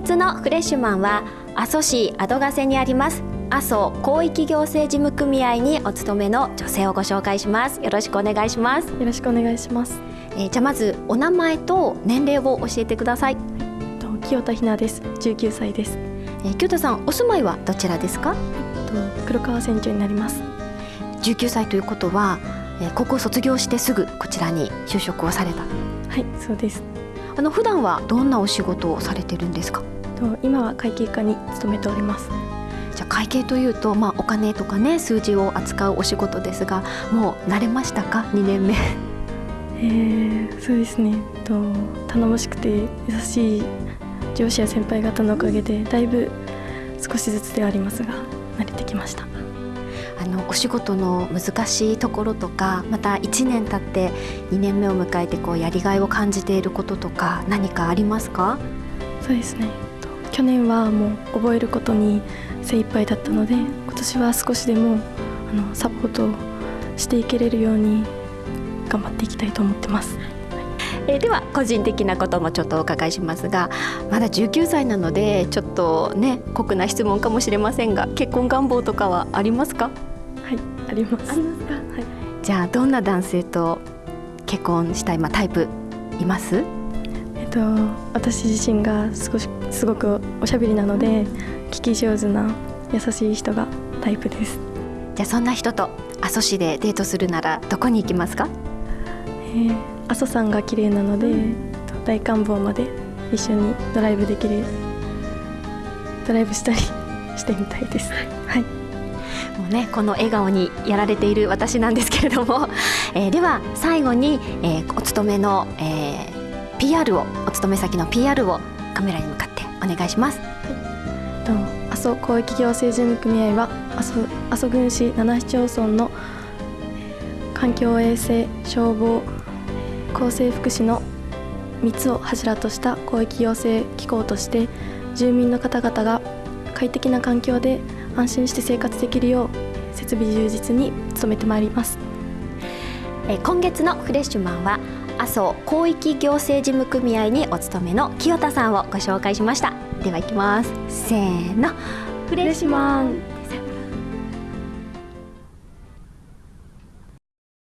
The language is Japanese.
月のフレッシュマンは阿蘇市アドガセにあります阿蘇広域行政事務組合にお勤めの女性をご紹介します。よろしくお願いします。よろしくお願いします。えー、じゃあまずお名前と年齢を教えてください。と清田ひなです。19歳です、えー、清田さんお住まいはどちらですか？と黒川船長になります。19歳ということは、えー、高校卒業してすぐこちらに就職をされた。はいそうですあの普段はどんなお仕事をされてるんですか？と今は会計課に勤めております。じゃ会計というと、まあ、お金とかね数字を扱うお仕事ですがもう慣れましたか？2年目。えー、そうですね。と頼もしくて優しい上司や先輩方のおかげでだいぶ少しずつではありますが慣れてきましたあのお仕事の難しいところとかまた1年経って2年目を迎えてこうやりがいを感じていることとか何かありますか？そうですね。去年はもう覚えることに精一杯だったので今年は少しでもあのサポートしていけれるように頑張っていきたいと思ってます。えー、では個人的なこともちょっとお伺いしますがまだ19歳なのでちょっとね酷な質問かもしれませんが結婚願望とかはありますか？はいあります。ありますか、はい、じゃあどんな男性と結婚したい、まあ、タイプいます？えっと私自身が少しすごくおしゃべりなので聞き上手な優しい人がタイプです。じゃあそんな人と阿蘇市でデートするならどこに行きますか？え阿蘇山が綺麗なので、うん、大観峰まで一緒にドライブできるドライブしたりしてみたいです。はい。もうねこの笑顔にやられている私なんですけれども、えー、では最後に、えー、お勤めの、えー、PR をお勤め先の PR をカメラに向かってお願いします。はい、どうも阿蘇広域行政事務組合は阿蘇阿蘇郡市七市町村の環境衛生消防厚生福祉の3つを柱とした広域行政機構として住民の方々が快適な環境で安心して生活できるよう設備充実に努めてまいります。え今月のフレッシュマンは麻生広域行政事務組合にお勤めの清田さんをご紹介しました。では行きます。せーの。フレッシュマン